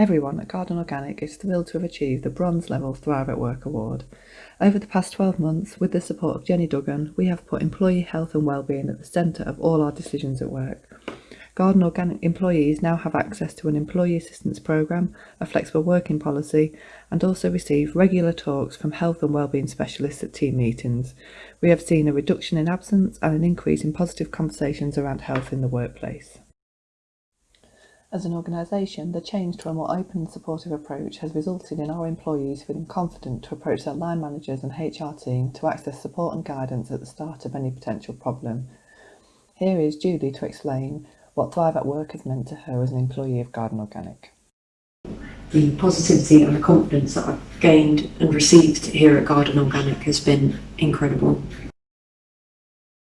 Everyone at Garden Organic is thrilled to have achieved the bronze level Thrive at Work award. Over the past 12 months, with the support of Jenny Duggan, we have put employee health and well-being at the centre of all our decisions at work. Garden Organic employees now have access to an employee assistance programme, a flexible working policy, and also receive regular talks from health and wellbeing specialists at team meetings. We have seen a reduction in absence and an increase in positive conversations around health in the workplace. As an organisation, the change to a more open and supportive approach has resulted in our employees feeling confident to approach their line managers and HR team to access support and guidance at the start of any potential problem. Here is Julie to explain what Thrive at Work has meant to her as an employee of Garden Organic. The positivity and the confidence that I've gained and received here at Garden Organic has been incredible.